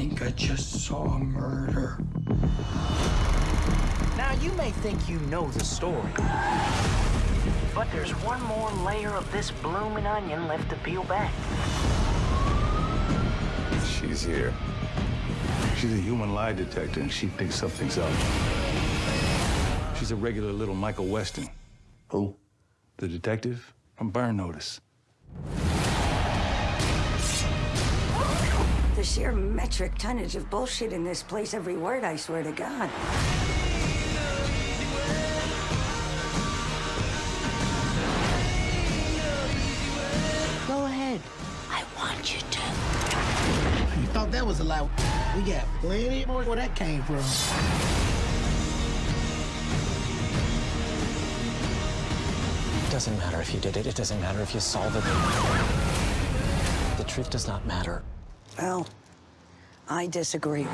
think I just saw a murder. Now, you may think you know the story. But there's one more layer of this bloomin' onion left to peel back. She's here. She's a human lie detector, and she thinks something's up. She's a regular little Michael Weston. Who? The detective from Burn Notice. Sheer metric tonnage of bullshit in this place, every word, I swear to God. Go ahead. I want you to. You thought that was a lie? We got plenty more where that came from. It doesn't matter if you did it. It doesn't matter if you solve it. The truth does not matter. Well, I disagree.